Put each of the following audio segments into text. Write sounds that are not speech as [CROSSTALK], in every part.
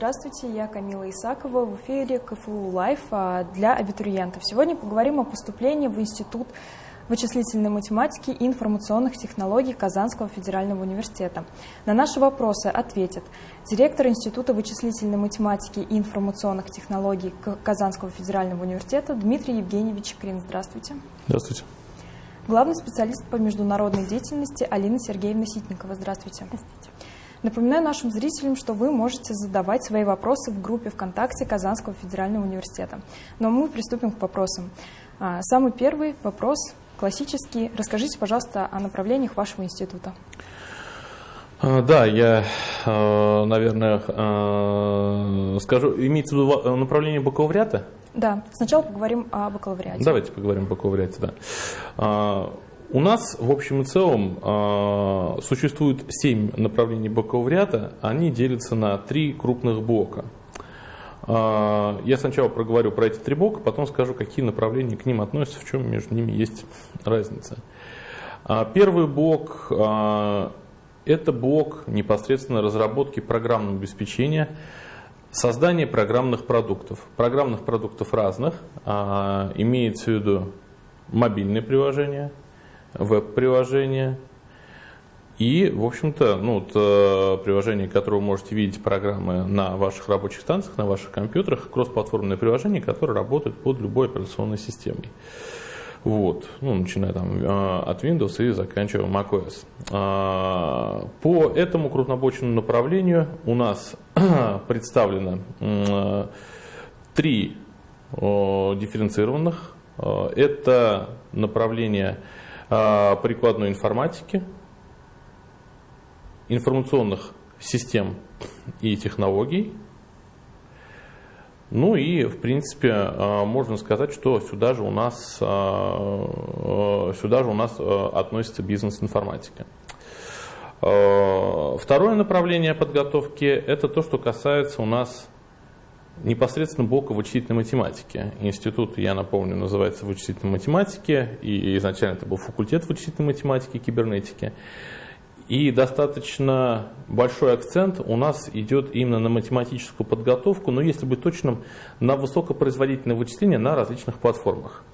Здравствуйте, я Камила Исакова в эфире КФУ Live а, для абитуриентов. Сегодня поговорим о поступлении в Институт вычислительной математики и информационных технологий Казанского федерального университета. На наши вопросы ответит директор Института вычислительной математики и информационных технологий Казанского федерального университета Дмитрий Евгеньевич Чикрин. Здравствуйте. Здравствуйте. Главный специалист по международной деятельности Алина Сергеевна Ситникова. Здравствуйте. Здравствуйте. Напоминаю нашим зрителям, что вы можете задавать свои вопросы в группе ВКонтакте Казанского федерального университета. Но мы приступим к вопросам. А, самый первый вопрос, классический. Расскажите, пожалуйста, о направлениях вашего института. А, да, я, а, наверное, скажу, имеется в виду направление бакалавриата? Да, сначала поговорим о бакалавриате. Давайте поговорим о бакалавриате, да. У нас, в общем и целом, а, существует семь направлений бакалавриата. Они делятся на три крупных блока. А, я сначала проговорю про эти три блока, потом скажу, какие направления к ним относятся, в чем между ними есть разница. А, первый блок – это блок непосредственно разработки программного обеспечения, создания программных продуктов. Программных продуктов разных, имеется в виду мобильные приложения – веб-приложение. И, в общем-то, ну, вот, э, приложение, которое вы можете видеть программы на ваших рабочих станциях, на ваших компьютерах, кроссплатформенное приложение, которое работает под любой операционной системой. Вот, ну, начиная там э, от Windows и заканчивая macOS. Э, по этому крупнобочному направлению у нас [CLEARS THROAT] представлено э, три дифференцированных. Это направление а, прикладной информатики, информационных систем и технологий. Ну и, в принципе, а, можно сказать, что сюда же у нас, а, сюда же у нас относится бизнес-информатика. Второе направление подготовки – это то, что касается у нас непосредственно блока вычислительной математики. Институт, я напомню, называется вычислительной математики, и изначально это был факультет вычислительной математики и кибернетики. И достаточно большой акцент у нас идет именно на математическую подготовку, но если быть точным, на высокопроизводительное вычисление на различных платформах.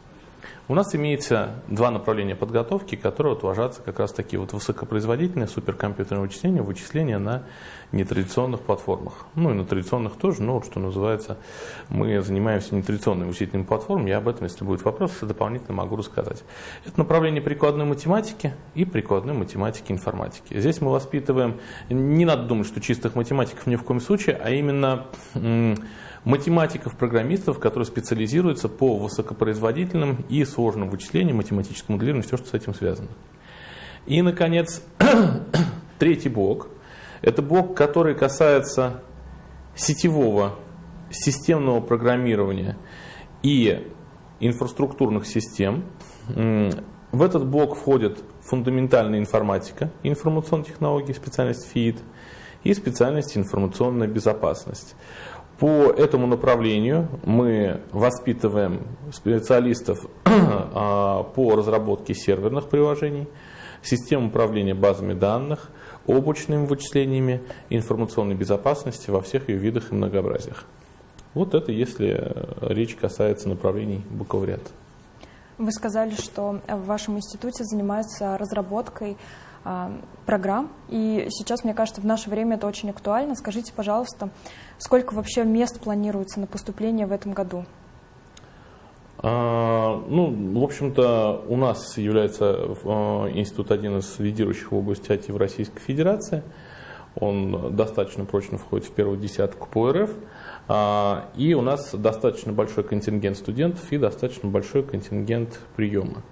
У нас имеется два направления подготовки, которые вот ложатся как раз такие вот высокопроизводительные суперкомпьютерные вычисления, вычисления на нетрадиционных платформах. Ну и на традиционных тоже, но вот что называется, мы занимаемся нетрадиционными вычислительными платформами, я об этом, если будет вопрос, дополнительно могу рассказать. Это направление прикладной математики и прикладной математики информатики. Здесь мы воспитываем, не надо думать, что чистых математиков ни в коем случае, а именно математиков-программистов, которые специализируются по высокопроизводительным и сложным вычислениям, математическому моделированию, все, что с этим связано. И, наконец, [CLEARS THROAT] третий блок. Это блок, который касается сетевого, системного программирования и инфраструктурных систем. В этот блок входит фундаментальная информатика, информационные технологии, специальность ФИИД и специальность информационная безопасность. По этому направлению мы воспитываем специалистов [CLEARS THROAT] а, по разработке серверных приложений, систем управления базами данных, облачными вычислениями, информационной безопасности во всех ее видах и многообразиях. Вот это если речь касается направлений бакалавриата. Вы сказали, что в вашем институте занимаются разработкой программ. И сейчас, мне кажется, в наше время это очень актуально. Скажите, пожалуйста, сколько вообще мест планируется на поступление в этом году? А, ну, в общем-то, у нас является а, институт один из лидирующих в области IT в Российской Федерации. Он достаточно прочно входит в первую десятку по РФ. И у нас достаточно большой контингент студентов и достаточно большой контингент приема.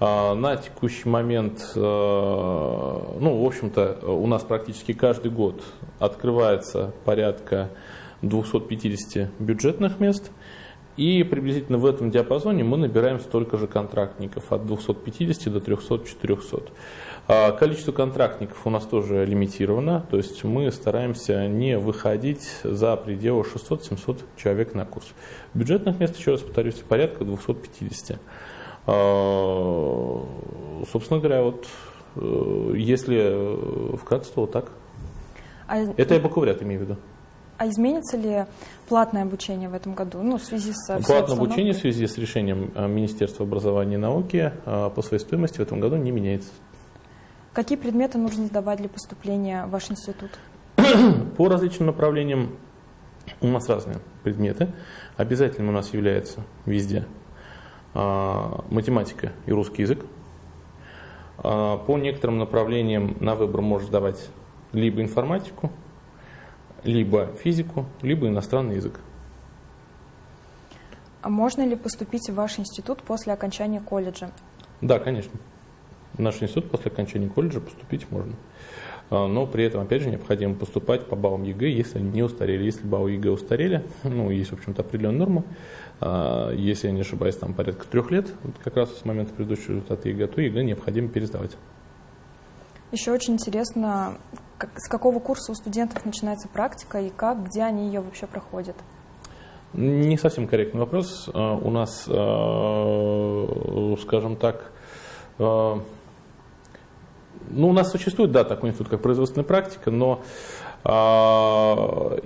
А, на текущий момент, э, ну, в общем-то, у нас практически каждый год открывается порядка 250 бюджетных мест, и приблизительно в этом диапазоне мы набираем столько же контрактников, от 250 до 300-400. А, количество контрактников у нас тоже лимитировано, то есть мы стараемся не выходить за пределы 600-700 человек на курс. Бюджетных мест, еще раз повторюсь, порядка 250. А, собственно говоря, вот э, если вкратце, то вот так. А... Это я бакалавриат имею в виду. А изменится ли платное обучение в этом году? Ну, в связи с Платное обучение в связи с решением э, Министерства образования и науки э, по своей стоимости в этом году не меняется. Какие предметы нужно сдавать для поступления в ваш институт? [CLEARS THROAT] По различным направлениям у нас разные предметы. Обязательным у нас является везде математика и русский язык. А, по некоторым направлениям на выбор можно сдавать либо информатику, либо физику, либо иностранный язык. А можно ли поступить в ваш институт после окончания колледжа? Да, конечно. В наш институт после окончания колледжа поступить можно. А, но при этом, опять же, необходимо поступать по баллам ЕГЭ, если они не устарели. Если баллы ЕГЭ устарели, [LAUGHS] ну, есть, в общем-то, определенная норма, а, если я не ошибаюсь, там порядка трех лет, вот как раз с момента предыдущего результата ЕГЭ, то ЕГЭ необходимо пересдавать. Еще очень интересно, как, с какого курса у студентов начинается практика и как, где они ее вообще проходят? Не совсем корректный вопрос. А, у нас, скажем так, ну, у нас существует, да, такой институт, как производственная практика, но э,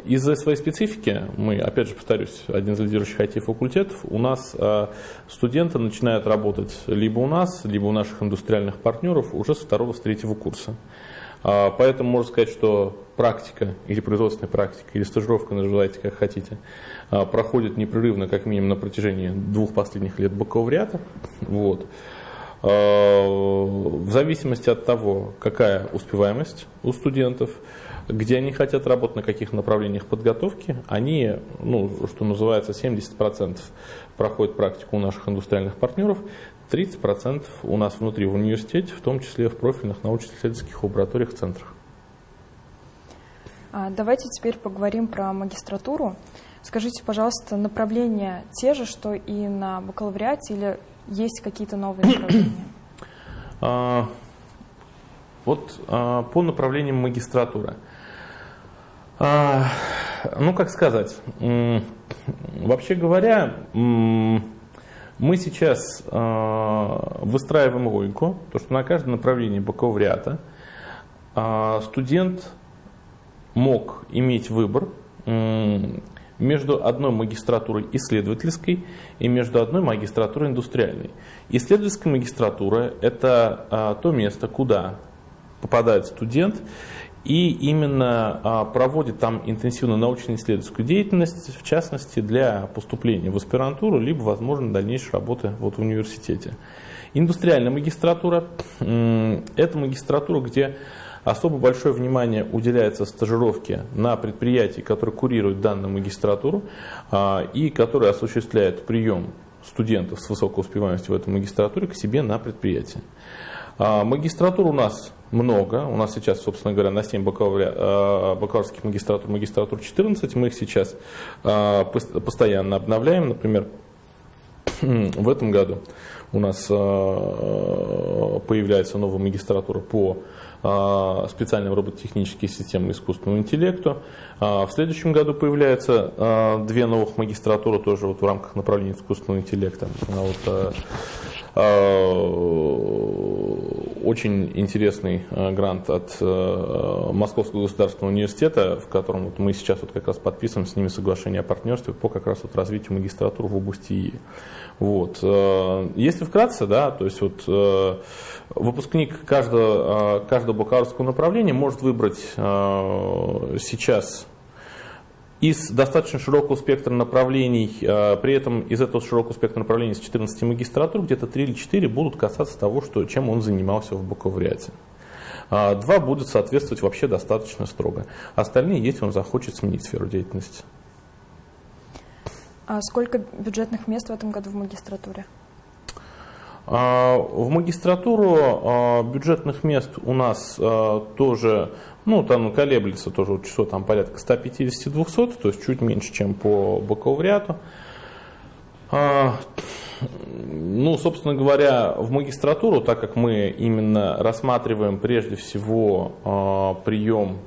из-за своей специфики, мы, опять же, повторюсь, один из лидирующих IT-факультетов, у нас э, студенты начинают работать либо у нас, либо у наших индустриальных партнеров уже со второго, с третьего курса. Э, поэтому можно сказать, что практика или производственная практика, или стажировка, называйте как хотите, проходит непрерывно, как минимум, на протяжении двух последних лет бакалавриата. Вот. Э, в зависимости от того, какая успеваемость у студентов, где они хотят работать, на каких направлениях подготовки, они, ну, что называется, 70% проходят практику у наших индустриальных партнеров, 30% у нас внутри в университете, в том числе в профильных научно-исследовательских лабораториях, центрах. А, давайте теперь поговорим про магистратуру. Скажите, пожалуйста, направления те же, что и на бакалавриате, или есть какие-то новые направления? А, вот а, по направлениям магистратуры. А, ну, как сказать, вообще говоря, мы сейчас выстраиваем логику, то что на каждом направлении бакалавриата студент мог иметь выбор между одной магистратурой исследовательской и между одной магистратурой индустриальной. Исследовательская магистратура – это а, то место, куда попадает студент и именно а, проводит там интенсивную научно-исследовательскую деятельность, в частности для поступления в аспирантуру, либо, возможно, дальнейшей работы вот в университете. Индустриальная магистратура – это магистратура, где Особо большое внимание уделяется стажировке на предприятии, которое курирует данную магистратуру а, и которое осуществляет прием студентов с высокой успеваемостью в этой магистратуре к себе на предприятие. А, магистратур у нас много. У нас сейчас, собственно говоря, на 7 а, бакалаврских магистратур, магистратур 14. Мы их сейчас постоянно обновляем. Например, в этом году у нас появляется новая магистратура по специальным робототехническим системам искусственного интеллекта. А, в следующем году появляются а, две новых магистратуры тоже вот в рамках направления искусственного интеллекта. Вот, очень интересный грант от Московского государственного университета, в котором вот мы сейчас вот как раз подписываем с ними соглашение о партнерстве по как раз вот развитию магистратуры в области ИИ. Вот. Если вкратце, да, то есть вот выпускник каждого, каждого бакалаврского направления может выбрать сейчас из достаточно широкого спектра направлений, э, при этом из этого широкого спектра направлений из 14 магистратур где-то 3 или 4 будут касаться того, что, чем он занимался в бакалавриате. А, два будут соответствовать вообще достаточно строго. Остальные, если он захочет сменить сферу деятельности. А сколько бюджетных мест в этом году в магистратуре? А, в магистратуру а, бюджетных мест у нас тоже ну, там колеблется тоже число там порядка 150-200, то есть чуть меньше, чем по бакалавриату. А, ну, собственно говоря, в магистратуру, так как мы именно рассматриваем прежде всего а, прием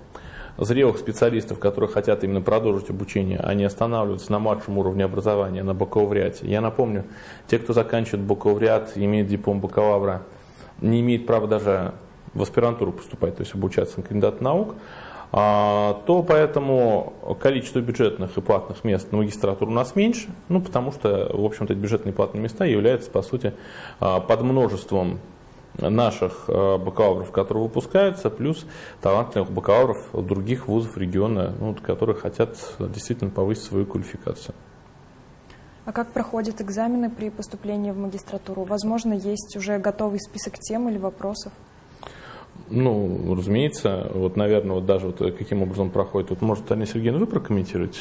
зрелых специалистов, которые хотят именно продолжить обучение, а не останавливаться на младшем уровне образования, на бакалавриате. Я напомню, те, кто заканчивает бакалавриат, имеет диплом бакалавра, не имеет права даже в аспирантуру поступать, то есть обучаться на кандидат наук. а, то поэтому количество бюджетных и платных мест на магистратуру у нас меньше, ну, потому что, в общем-то, бюджетные и платные места являются, по сути, а, под множеством наших а, бакалавров, которые выпускаются, плюс талантливых бакалавров других вузов региона, ну, которые хотят действительно повысить свою квалификацию. А как проходят экзамены при поступлении в магистратуру? Возможно, есть уже готовый список тем или вопросов? Ну, разумеется, вот, наверное, вот даже вот каким образом проходит, вот, может, Таня Сергеевна, вы прокомментируете?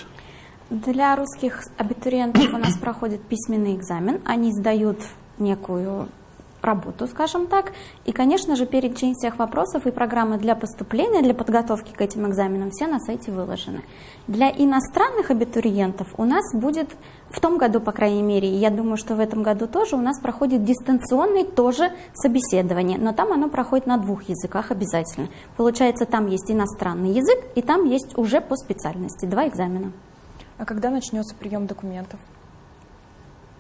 Для русских абитуриентов у нас проходит письменный экзамен. Они сдают некую работу, скажем так. И, конечно же, перечень всех вопросов и программы для поступления, для подготовки к этим экзаменам все на сайте выложены. Для иностранных абитуриентов у нас будет в том году, по крайней мере, и я думаю, что в этом году тоже у нас проходит дистанционный тоже собеседование, но там оно проходит на двух языках обязательно. Получается, там есть иностранный язык, и там есть уже по специальности два экзамена. А когда начнется прием документов?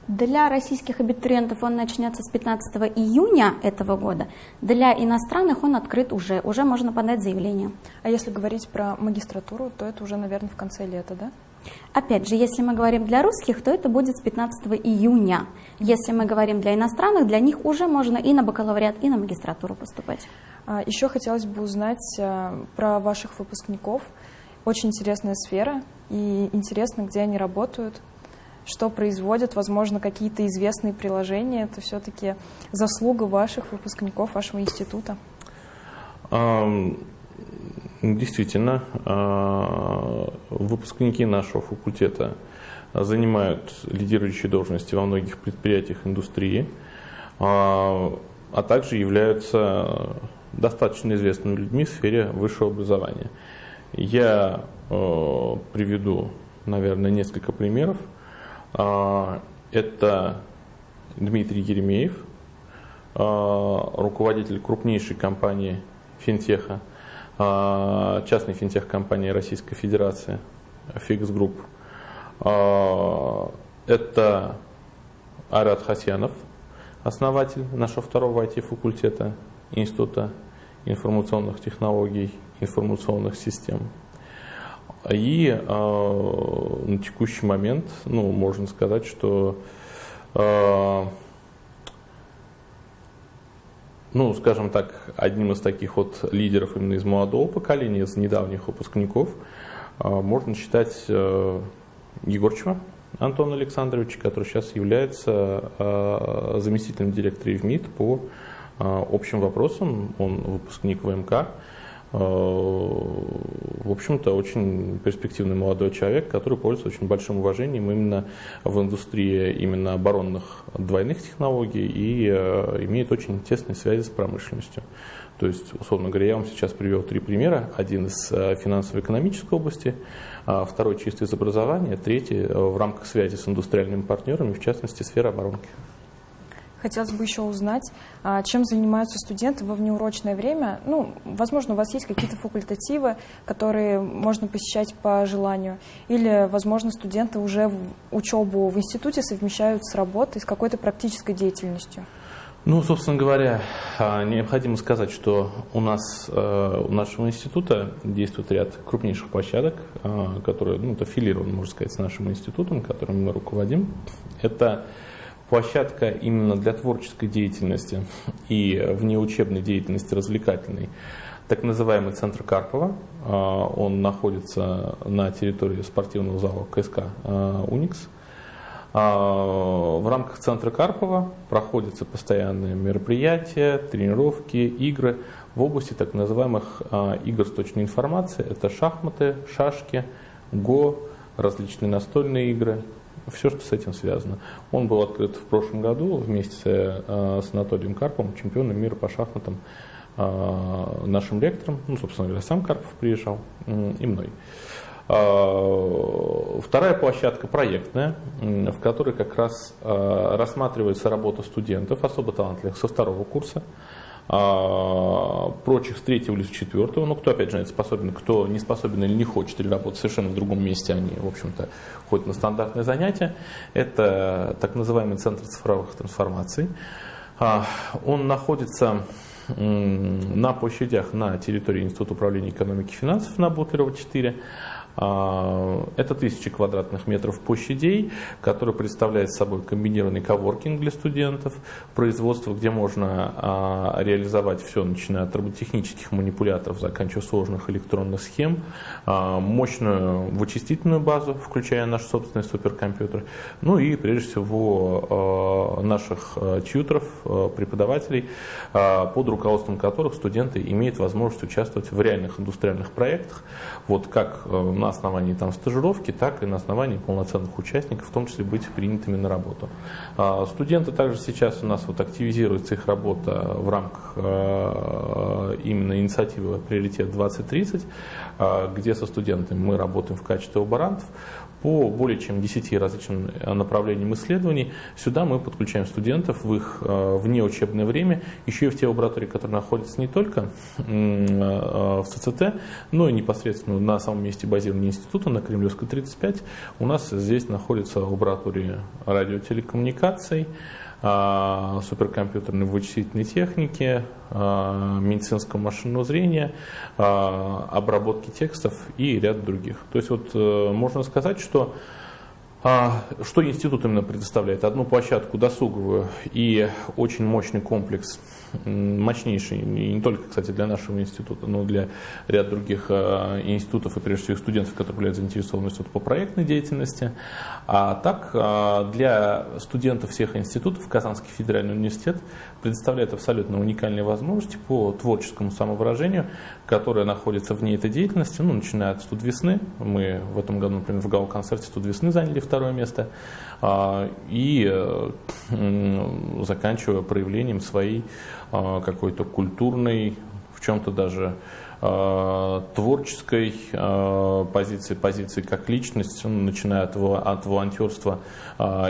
Для российских абитуриентов он начнется с 15 июня этого года. Для иностранных он открыт уже. Уже можно подать заявление. А если говорить про магистратуру, то это уже, наверное, в конце лета, да? Опять же, если мы говорим для русских, то это будет с 15 июня. Если мы говорим для иностранных, для них уже можно и на бакалавриат, и на магистратуру поступать. А, еще хотелось бы узнать а, про ваших выпускников. Очень интересная сфера, и интересно, где они работают, что производят, возможно, какие-то известные приложения. Это все-таки заслуга ваших выпускников, вашего института. Действительно, а, выпускники нашего факультета занимают лидирующие должности во многих предприятиях индустрии, а, а также являются достаточно известными людьми в сфере высшего образования. Я а, приведу, наверное, несколько примеров. Это Дмитрий Еремеев, руководитель крупнейшей компании финтеха – а, частной финтех-компании Российской Федерации, Fix Group. А, это Арат Хасьянов, основатель нашего второго IT-факультета Института информационных технологий, информационных систем. И э, на текущий момент, ну, можно сказать, что э, ну, скажем так, одним из таких вот лидеров именно из молодого поколения, из недавних выпускников, а, можно считать э, Егорчева Антона Александровича, который сейчас является а, заместителем директора ВМИД по а, общим вопросам. Он выпускник ВМК. В общем-то, очень перспективный молодой человек, который пользуется очень большим уважением именно в индустрии именно оборонных двойных технологий и э, имеет очень тесные связи с промышленностью. То есть, условно говоря, я вам сейчас привел три примера. Один из э, финансово-экономической области, а второй чисто из образования, третий э, в рамках связи с индустриальными партнерами, в частности, сфера оборонки. Хотелось бы еще узнать, а, чем занимаются студенты во внеурочное время. Ну, возможно, у вас есть какие-то факультативы, которые можно посещать по желанию. Или, возможно, студенты уже учебу в институте совмещают с работой, с какой-то практической деятельностью. Ну, собственно говоря, а, необходимо сказать, что у нас, э, у нашего института действует ряд крупнейших площадок, а, которые, ну, это аффилированы, можно сказать, с нашим институтом, которым мы руководим. Это площадка именно для творческой деятельности и внеучебной деятельности развлекательной, так называемый центр Карпова. А, он находится на территории спортивного зала КСК а, «Уникс». А, в рамках центра Карпова проходятся постоянные мероприятия, тренировки, игры в области так называемых игр с точной информацией. Это шахматы, шашки, го, различные настольные игры, все, что с этим связано. Он был открыт в прошлом году вместе э, с Анатолием Карповым, чемпионом мира по шахматам, э, нашим лектором, ну, собственно говоря, сам Карпов приезжал, и мной. Э, вторая площадка проектная, в которой как раз рассматривается работа студентов, особо талантливых, со второго курса, а, прочих с третьего или с четвертого, ну, кто, опять же, способен, кто не способен или не хочет, или работать совершенно в другом месте, они, в общем-то, ходят на стандартные занятия. Это так называемый центр цифровых трансформаций. А, он находится на площадях на территории Института управления экономики и финансов на Бутлерова 4 а, это тысячи квадратных метров площадей, которые представляют собой комбинированный коворкинг для студентов, производство, где можно а, реализовать все, начиная от роботехнических манипуляторов, заканчивая сложных электронных схем, а, мощную вычислительную базу, включая наш собственный суперкомпьютер, ну и прежде всего наших тьютеров, преподавателей, под руководством которых студенты имеют возможность участвовать в реальных индустриальных проектах, вот как на основании там стажировки, так и на основании полноценных участников, в том числе быть принятыми на работу. А, студенты также сейчас у нас вот активизируется их работа в рамках а, именно инициативы «Приоритет 2030», а, где со студентами мы работаем в качестве лаборантов по более чем 10 различным э, направлениям исследований. Сюда мы подключаем студентов в их э, внеучебное время, еще и в те лаборатории, которые находятся не только э, в ЦЦТ, но и непосредственно на самом месте базирования института, на Кремлевской 35. У нас здесь находится лаборатория радиотелекоммуникаций, а, суперкомпьютерной вычислительной техники, а, медицинского машинного зрения, а, обработки текстов и ряд других. То есть вот э, можно сказать, что что институт именно предоставляет? Одну площадку досуговую и очень мощный комплекс мощнейший, и не только, кстати, для нашего института, но и для ряда других э, институтов и, прежде всего, студентов, которые являются заинтересованы по проектной деятельности. А так, э, для студентов всех институтов Казанский федеральный университет предоставляет абсолютно уникальные возможности по творческому самовыражению, которое находится вне этой деятельности, ну, начиная от студ весны. Мы в этом году, например, в гал-концерте студ весны заняли второе место. А, и э, заканчивая проявлением своей а, какой-то культурной, в чем-то даже а, творческой позиции, позиции как личность, начиная от, от волонтерства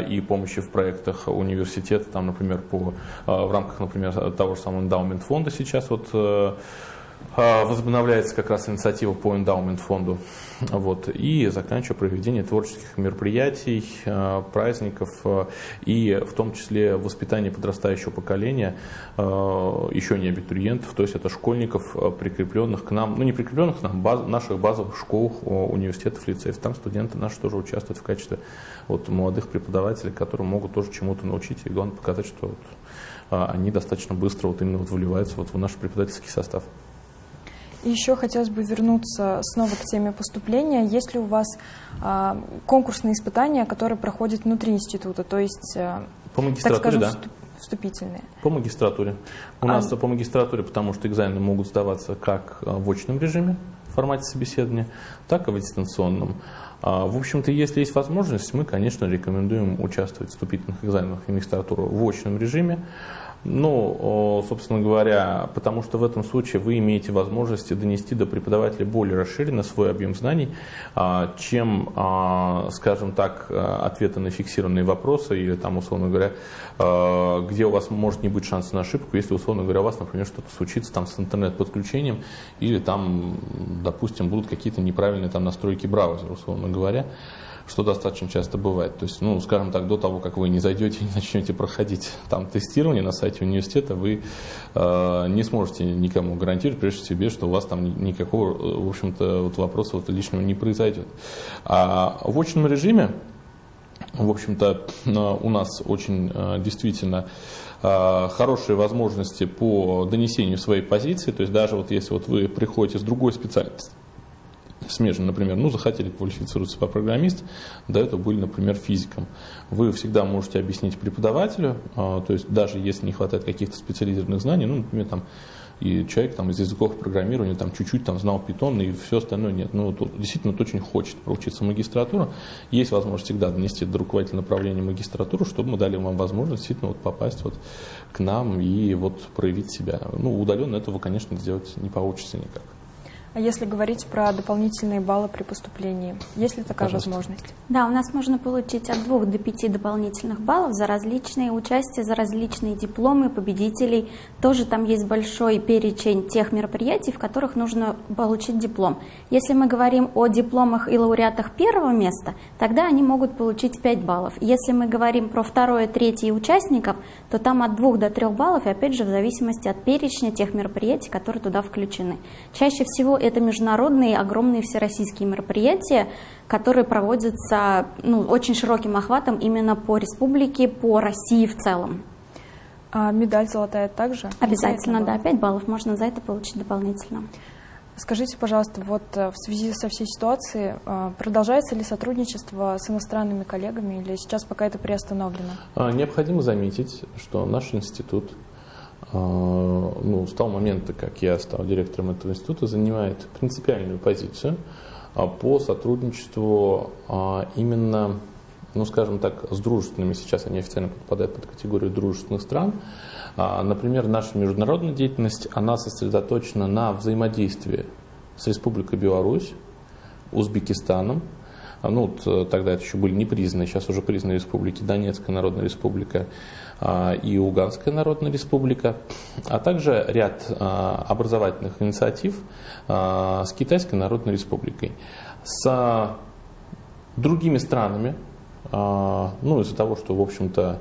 и помощи в проектах университета, там, например, по, в рамках, например, того же самого эндаумент фонда сейчас вот э, возобновляется как раз инициатива по эндаумент фонду. Вот, и заканчивая проведение творческих мероприятий, а, праздников а, и в том числе воспитание подрастающего поколения, еще не абитуриентов, то есть это школьников, прикрепленных к нам, ну не прикрепленных к нам, баз, наших базовых школ, университетов, лицеев. Там студенты наши тоже участвуют в качестве вот, молодых преподавателей, которые могут тоже чему-то научить и главное показать, что вот, они достаточно быстро вот именно вот вливаются вот в наш преподавательский состав. И еще хотелось бы вернуться снова к теме поступления. Есть ли у вас а, конкурсные испытания, которые проходят внутри института, то есть, а, по магистратуре, так скажем, да. вступительные? По магистратуре. У а... нас по магистратуре, потому что экзамены могут сдаваться как а, в очном режиме, в формате собеседования, так и в дистанционном. А, в общем-то, если есть возможность, мы, конечно, рекомендуем участвовать в вступительных экзаменах в магистратуру в очном режиме. Ну, собственно говоря, потому что в этом случае вы имеете возможность донести до преподавателя более расширенно свой объем знаний, а, чем, а, скажем так, ответы на фиксированные вопросы или там, условно говоря, а, где у вас может не быть шанса на ошибку, если, условно говоря, у вас, например, что-то случится там с интернет-подключением или там, допустим, будут какие-то неправильные там настройки браузера, условно говоря что достаточно часто бывает. То есть, ну, скажем так, до того, как вы не зайдете и [LAUGHS] начнете проходить там тестирование на сайте университета, вы э, не сможете никому гарантировать, прежде себе, что у вас там никакого, в общем-то, вот вопроса вот лишнего не произойдет. А в очном режиме, в общем-то, у нас очень э, действительно э, хорошие возможности по донесению своей позиции, то есть даже вот если вот вы приходите с другой специальности, смежно, например, ну, захотели квалифицироваться по программист, до этого были, например, физиком. Вы всегда можете объяснить преподавателю, а, то есть даже если не хватает каких-то специализированных знаний, ну, например, там, и человек там, из языков программирования там, чуть-чуть там, знал питон и все остальное нет. Ну, вот, действительно, вот, очень хочет проучиться магистратуру. Есть возможность всегда донести до руководителя направления магистратуру, чтобы мы дали вам возможность действительно вот, попасть вот, к нам и вот, проявить себя. Ну, удаленно этого, конечно, сделать не получится никак. А если говорить про дополнительные баллы при поступлении, есть ли такая Пожалуйста. возможность? Да, у нас можно получить от двух до пяти дополнительных баллов за различные участия, за различные дипломы победителей. Тоже там есть большой перечень тех мероприятий, в которых нужно получить диплом. Если мы говорим о дипломах и лауреатах первого места, тогда они могут получить 5 баллов. Если мы говорим про второе, третье участников, то там от 2 до 3 баллов, и опять же в зависимости от перечня тех мероприятий, которые туда включены. Чаще всего это международные, огромные всероссийские мероприятия, которые проводятся ну, очень широким охватом именно по республике, по России в целом. А медаль золотая также? Обязательно, да, 5 баллов можно за это получить дополнительно. Скажите, пожалуйста, вот э, в связи со всей ситуацией, э, продолжается ли сотрудничество с иностранными коллегами или сейчас пока это приостановлено? А, Необходимо заметить, что наш институт ну, с того момента, как я стал директором этого института, занимает принципиальную позицию а, по сотрудничеству а, именно, ну, скажем так, с дружественными, сейчас они официально подпадают под категорию дружественных стран. А, Например, наша международная деятельность, она сосредоточена на взаимодействии с Республикой Беларусь, Узбекистаном, а, ну, вот, э, тогда это еще были не признаны, сейчас уже признаны республики Донецкая Народная Республика а, и Луганская Народная Республика, а также ряд а, образовательных инициатив а, с Китайской Народной Республикой. С другими странами, а, ну, из-за того, что, в общем-то,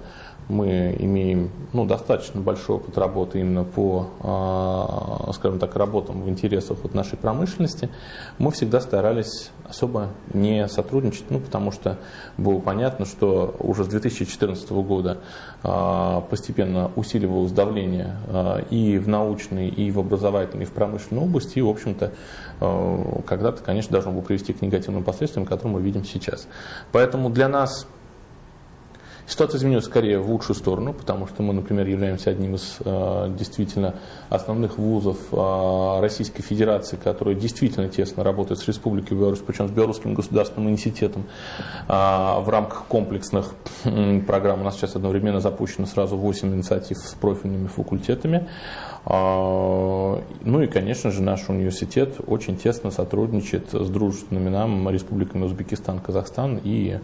мы имеем ну, достаточно большой опыт работы именно по, а, скажем так, работам в интересах вот нашей промышленности, мы всегда старались особо не сотрудничать, ну, потому что было понятно, что уже с 2014 года а, постепенно усиливалось давление а, и в научной, и в образовательной, и в промышленной области, и, в общем-то, когда-то, конечно, должно было привести к негативным последствиям, которые мы видим сейчас. Поэтому для нас Ситуация изменилась скорее в лучшую сторону, потому что мы, например, являемся одним из э, действительно основных вузов э, Российской Федерации, который действительно тесно работает с Республикой Беларусь, причем с Белорусским государственным университетом э, в рамках комплексных программ. У нас сейчас одновременно запущено сразу 8 инициатив с профильными факультетами. А, Ну и, конечно же, наш университет очень тесно сотрудничает с дружественными нам республиками Узбекистан, Казахстан, и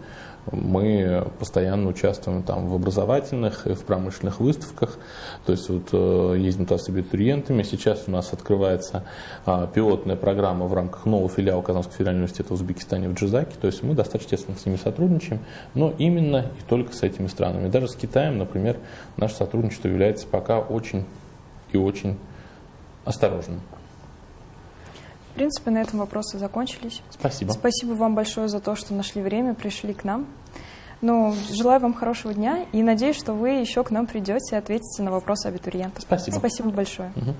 мы постоянно участвуем там в образовательных и в промышленных выставках, то есть вот э, ездим туда с абитуриентами. Сейчас у нас открывается а, пилотная программа в рамках нового филиала Казанского федерального университета в Узбекистане в Джизаке, то есть мы достаточно тесно с ними сотрудничаем, но именно и только с этими странами. Даже с Китаем, например, наше сотрудничество является пока очень и очень осторожным. В принципе, на этом вопросы закончились. Спасибо. Спасибо вам большое за то, что нашли время, пришли к нам. Ну, желаю вам хорошего дня и надеюсь, что вы еще к нам придете и ответите на вопросы абитуриентов. Спасибо. Спасибо большое. Мгм.